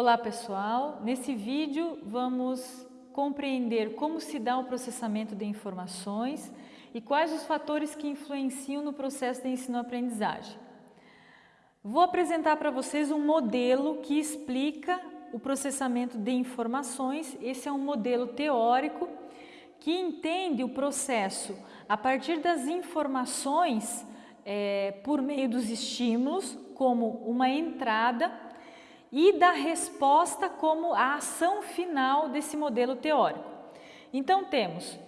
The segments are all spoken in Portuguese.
Olá pessoal, nesse vídeo vamos compreender como se dá o processamento de informações e quais os fatores que influenciam no processo de ensino-aprendizagem. Vou apresentar para vocês um modelo que explica o processamento de informações. Esse é um modelo teórico que entende o processo a partir das informações é, por meio dos estímulos, como uma entrada e da resposta como a ação final desse modelo teórico. Então temos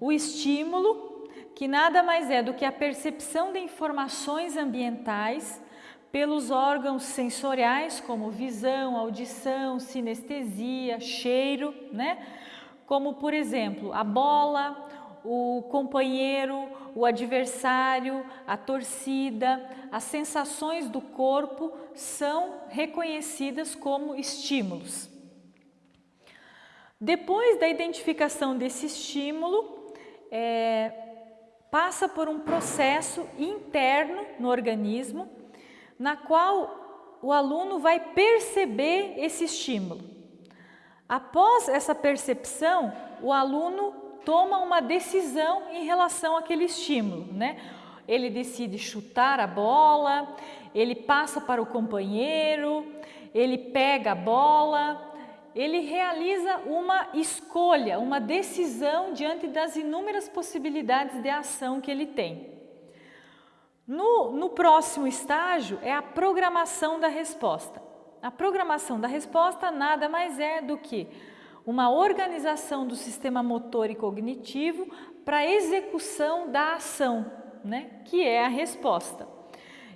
o estímulo, que nada mais é do que a percepção de informações ambientais pelos órgãos sensoriais como visão, audição, sinestesia, cheiro, né? Como por exemplo, a bola, o companheiro, o adversário, a torcida, as sensações do corpo são reconhecidas como estímulos. Depois da identificação desse estímulo, é, passa por um processo interno no organismo, na qual o aluno vai perceber esse estímulo. Após essa percepção, o aluno toma uma decisão em relação àquele estímulo, né? Ele decide chutar a bola, ele passa para o companheiro, ele pega a bola, ele realiza uma escolha, uma decisão diante das inúmeras possibilidades de ação que ele tem. No, no próximo estágio é a programação da resposta. A programação da resposta nada mais é do que uma organização do sistema motor e cognitivo para a execução da ação, né, que é a resposta.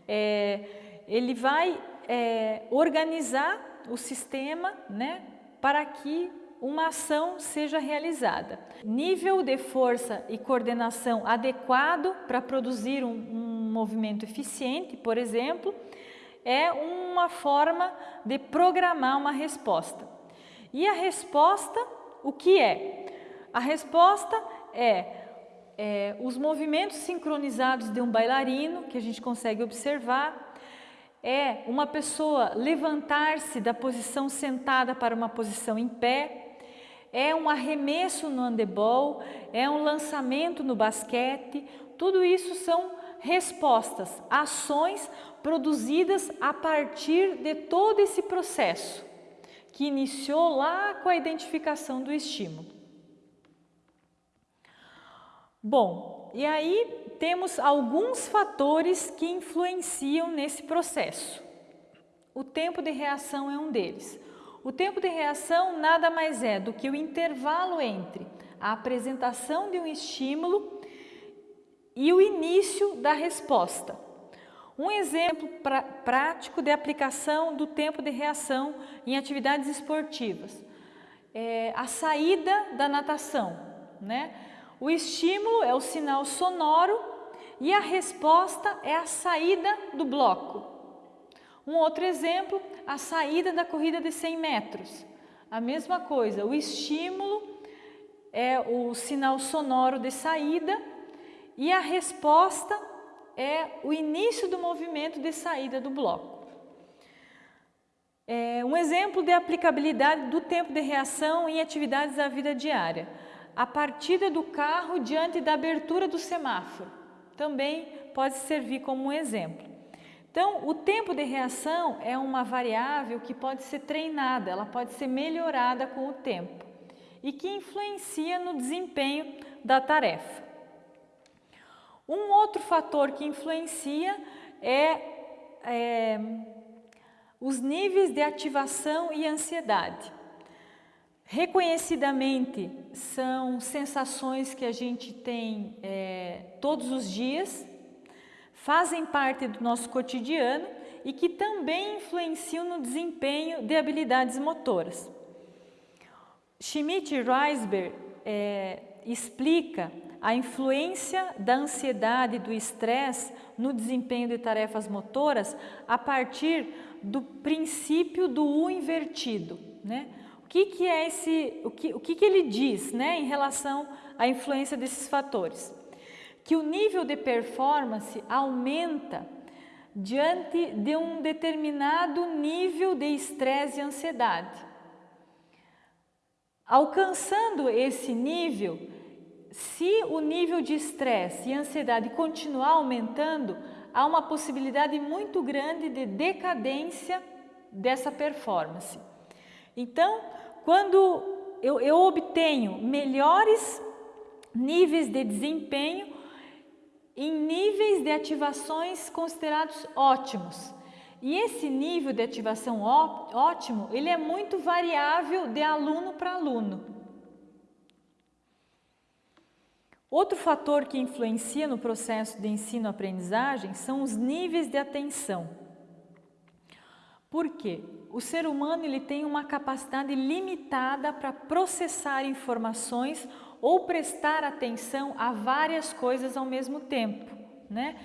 É, ele vai é, organizar o sistema né, para que uma ação seja realizada. Nível de força e coordenação adequado para produzir um, um movimento eficiente, por exemplo, é uma forma de programar uma resposta. E a resposta, o que é? A resposta é, é os movimentos sincronizados de um bailarino, que a gente consegue observar, é uma pessoa levantar-se da posição sentada para uma posição em pé, é um arremesso no handebol, é um lançamento no basquete, tudo isso são respostas, ações produzidas a partir de todo esse processo que iniciou lá com a identificação do estímulo. Bom, e aí temos alguns fatores que influenciam nesse processo. O tempo de reação é um deles. O tempo de reação nada mais é do que o intervalo entre a apresentação de um estímulo e o início da resposta. Um exemplo pra, prático de aplicação do tempo de reação em atividades esportivas. É a saída da natação. Né? O estímulo é o sinal sonoro e a resposta é a saída do bloco. Um outro exemplo, a saída da corrida de 100 metros. A mesma coisa, o estímulo é o sinal sonoro de saída e a resposta é o início do movimento de saída do bloco. É um exemplo de aplicabilidade do tempo de reação em atividades da vida diária. A partida do carro diante da abertura do semáforo também pode servir como um exemplo. Então, o tempo de reação é uma variável que pode ser treinada, ela pode ser melhorada com o tempo e que influencia no desempenho da tarefa. Um outro fator que influencia é, é os níveis de ativação e ansiedade. Reconhecidamente, são sensações que a gente tem é, todos os dias, fazem parte do nosso cotidiano e que também influenciam no desempenho de habilidades motoras. Schmidt e Reisberg é, explica a influência da ansiedade e do estresse no desempenho de tarefas motoras a partir do princípio do U invertido. Né? O que, que é esse, o que, o que, que ele diz né, em relação à influência desses fatores? Que o nível de performance aumenta diante de um determinado nível de estresse e ansiedade. Alcançando esse nível, se o nível de estresse e ansiedade continuar aumentando, há uma possibilidade muito grande de decadência dessa performance. Então, quando eu, eu obtenho melhores níveis de desempenho em níveis de ativações considerados ótimos. E esse nível de ativação ótimo, ele é muito variável de aluno para aluno. Outro fator que influencia no processo de ensino-aprendizagem são os níveis de atenção. Por quê? O ser humano ele tem uma capacidade limitada para processar informações ou prestar atenção a várias coisas ao mesmo tempo, né?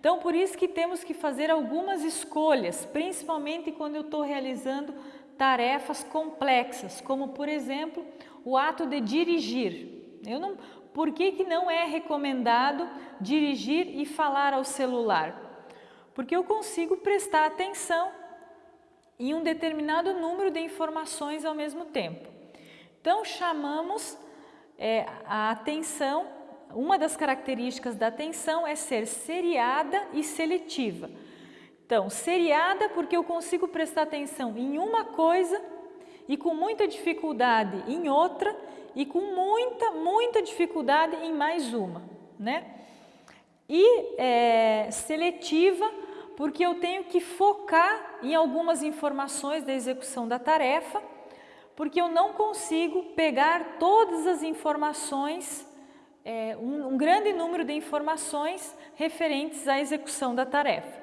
Então, por isso que temos que fazer algumas escolhas, principalmente quando eu estou realizando tarefas complexas, como por exemplo, o ato de dirigir. Eu não, por que, que não é recomendado dirigir e falar ao celular? Porque eu consigo prestar atenção em um determinado número de informações ao mesmo tempo. Então, chamamos é, a atenção, uma das características da atenção é ser seriada e seletiva. Então, seriada porque eu consigo prestar atenção em uma coisa e com muita dificuldade em outra e com muita, muita dificuldade em mais uma, né? E é, seletiva porque eu tenho que focar em algumas informações da execução da tarefa porque eu não consigo pegar todas as informações, é, um, um grande número de informações referentes à execução da tarefa.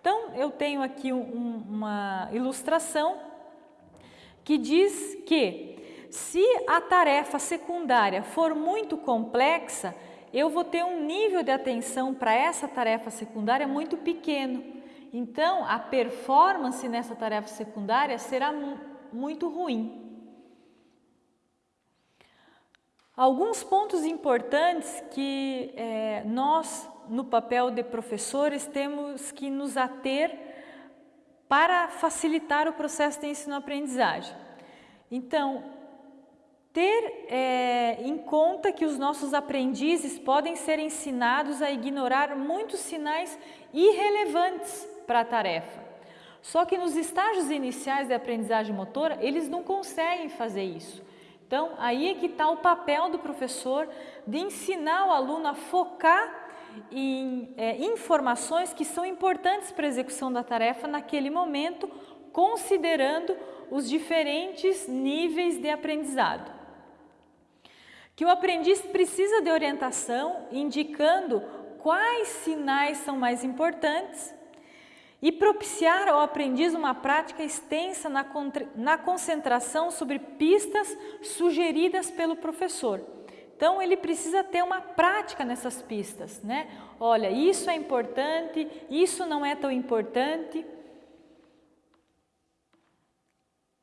Então, eu tenho aqui um, uma ilustração que diz que se a tarefa secundária for muito complexa, eu vou ter um nível de atenção para essa tarefa secundária muito pequeno. Então, a performance nessa tarefa secundária será muito ruim. Alguns pontos importantes que é, nós, no papel de professores, temos que nos ater para facilitar o processo de ensino-aprendizagem. Então, ter é, em conta que os nossos aprendizes podem ser ensinados a ignorar muitos sinais irrelevantes para a tarefa. Só que nos estágios iniciais de aprendizagem motora, eles não conseguem fazer isso. Então, aí é que está o papel do professor de ensinar o aluno a focar em é, informações que são importantes para a execução da tarefa naquele momento, considerando os diferentes níveis de aprendizado. Que o aprendiz precisa de orientação, indicando quais sinais são mais importantes e propiciar ao aprendiz uma prática extensa na, na concentração sobre pistas sugeridas pelo professor. Então, ele precisa ter uma prática nessas pistas, né? Olha, isso é importante, isso não é tão importante.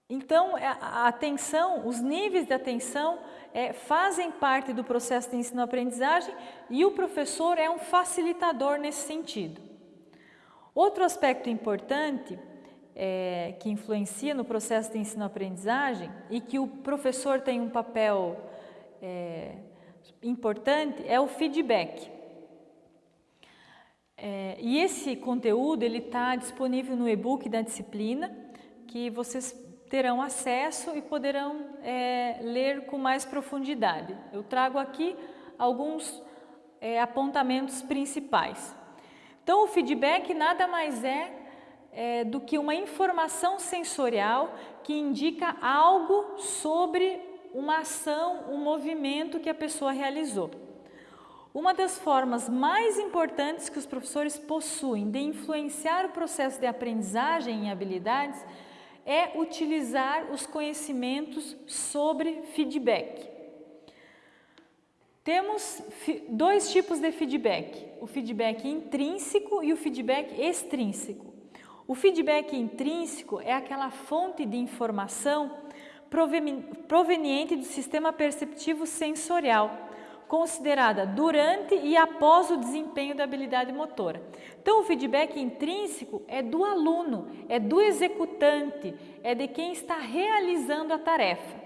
Então, é, a atenção, os níveis de atenção é, fazem parte do processo de ensino-aprendizagem e o professor é um facilitador nesse sentido. Outro aspecto importante é, que influencia no processo de ensino-aprendizagem e que o professor tem um papel é, importante é o feedback. É, e esse conteúdo ele está disponível no e-book da disciplina, que vocês terão acesso e poderão é, ler com mais profundidade. Eu trago aqui alguns é, apontamentos principais. Então, o feedback nada mais é, é do que uma informação sensorial que indica algo sobre uma ação, um movimento que a pessoa realizou. Uma das formas mais importantes que os professores possuem de influenciar o processo de aprendizagem em habilidades é utilizar os conhecimentos sobre feedback. Temos dois tipos de feedback, o feedback intrínseco e o feedback extrínseco. O feedback intrínseco é aquela fonte de informação proveniente do sistema perceptivo sensorial, considerada durante e após o desempenho da habilidade motora. Então, o feedback intrínseco é do aluno, é do executante, é de quem está realizando a tarefa.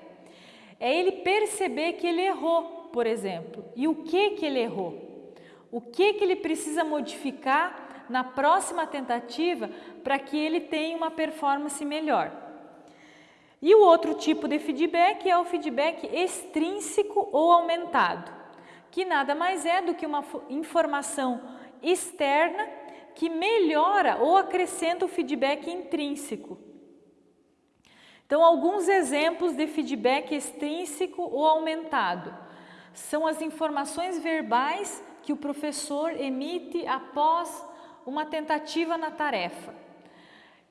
É ele perceber que ele errou, por exemplo, e o que que ele errou. O que que ele precisa modificar na próxima tentativa para que ele tenha uma performance melhor. E o outro tipo de feedback é o feedback extrínseco ou aumentado, que nada mais é do que uma informação externa que melhora ou acrescenta o feedback intrínseco. Então, alguns exemplos de feedback extrínseco ou aumentado são as informações verbais que o professor emite após uma tentativa na tarefa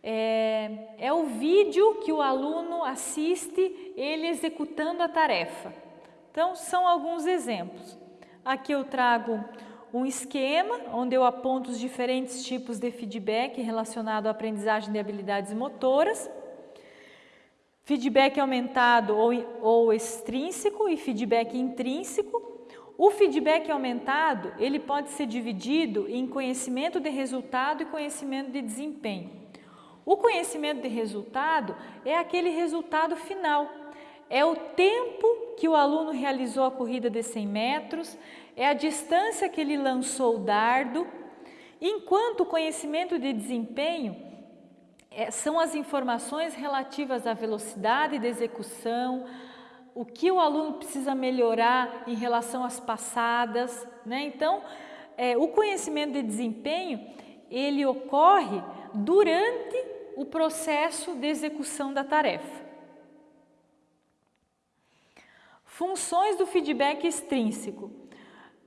é, é o vídeo que o aluno assiste ele executando a tarefa. Então, são alguns exemplos. Aqui eu trago um esquema onde eu aponto os diferentes tipos de feedback relacionado à aprendizagem de habilidades motoras. Feedback aumentado ou, ou extrínseco e feedback intrínseco. O feedback aumentado, ele pode ser dividido em conhecimento de resultado e conhecimento de desempenho. O conhecimento de resultado é aquele resultado final, é o tempo que o aluno realizou a corrida de 100 metros, é a distância que ele lançou o dardo, enquanto o conhecimento de desempenho é, são as informações relativas à velocidade de execução, o que o aluno precisa melhorar em relação às passadas. Né? Então, é, o conhecimento de desempenho, ele ocorre durante o processo de execução da tarefa. Funções do feedback extrínseco.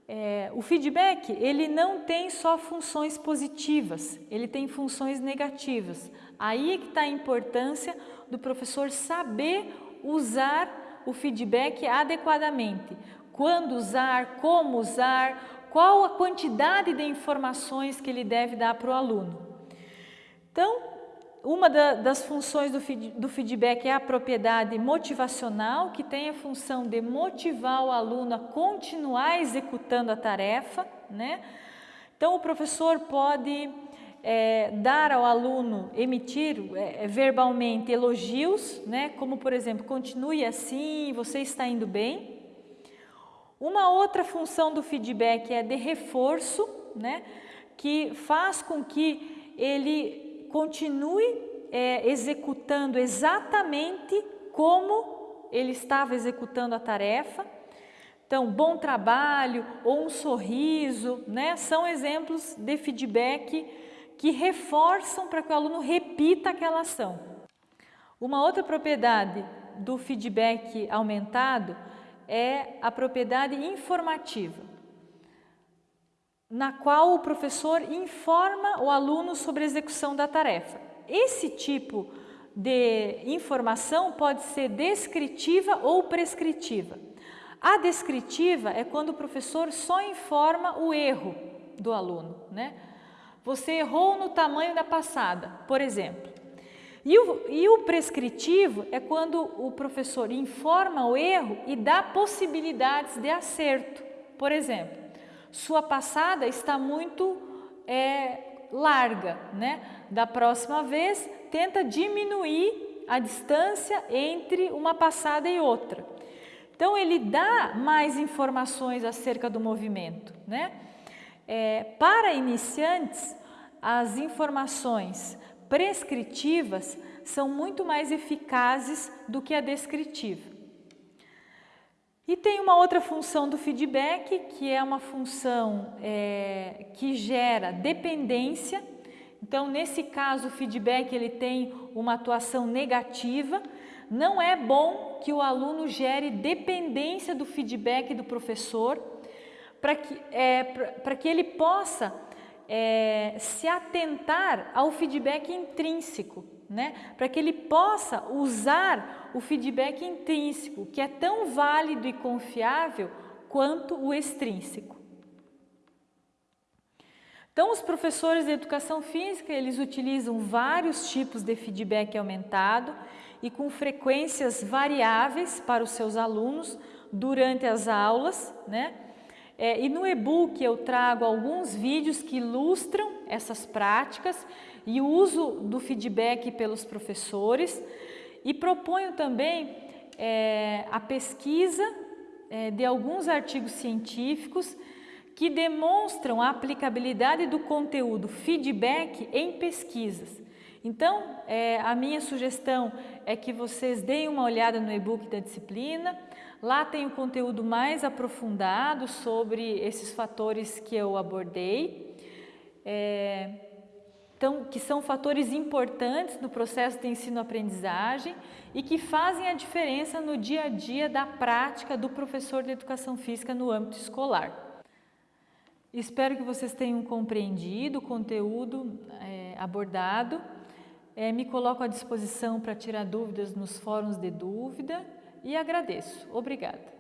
É, o feedback ele não tem só funções positivas, ele tem funções negativas. Aí é que está a importância do professor saber usar o feedback adequadamente. Quando usar, como usar, qual a quantidade de informações que ele deve dar para o aluno. Então, uma da, das funções do, do feedback é a propriedade motivacional, que tem a função de motivar o aluno a continuar executando a tarefa. Né? Então, o professor pode é, dar ao aluno, emitir é, verbalmente elogios, né? como por exemplo, continue assim, você está indo bem. Uma outra função do feedback é de reforço, né? que faz com que ele continue é, executando exatamente como ele estava executando a tarefa. Então, bom trabalho ou um sorriso, né, são exemplos de feedback que reforçam para que o aluno repita aquela ação. Uma outra propriedade do feedback aumentado é a propriedade informativa na qual o professor informa o aluno sobre a execução da tarefa. Esse tipo de informação pode ser descritiva ou prescritiva. A descritiva é quando o professor só informa o erro do aluno, né? Você errou no tamanho da passada, por exemplo. E o, e o prescritivo é quando o professor informa o erro e dá possibilidades de acerto. Por exemplo, sua passada está muito é, larga, né? Da próxima vez, tenta diminuir a distância entre uma passada e outra. Então, ele dá mais informações acerca do movimento, né? É, para iniciantes, as informações prescritivas são muito mais eficazes do que a descritiva. E tem uma outra função do feedback, que é uma função é, que gera dependência. Então, nesse caso, o feedback ele tem uma atuação negativa. Não é bom que o aluno gere dependência do feedback do professor, para que, é, que ele possa é, se atentar ao feedback intrínseco né? para que ele possa usar o feedback intrínseco, que é tão válido e confiável quanto o extrínseco. Então, os professores de educação física, eles utilizam vários tipos de feedback aumentado e com frequências variáveis para os seus alunos durante as aulas, né? É, e no e-book eu trago alguns vídeos que ilustram essas práticas e o uso do feedback pelos professores e proponho também é, a pesquisa é, de alguns artigos científicos que demonstram a aplicabilidade do conteúdo feedback em pesquisas. Então, é, a minha sugestão é que vocês deem uma olhada no e-book da disciplina. Lá tem o conteúdo mais aprofundado sobre esses fatores que eu abordei, é, então, que são fatores importantes no processo de ensino-aprendizagem e que fazem a diferença no dia a dia da prática do professor de educação física no âmbito escolar. Espero que vocês tenham compreendido o conteúdo é, abordado é, me coloco à disposição para tirar dúvidas nos fóruns de dúvida e agradeço. Obrigada.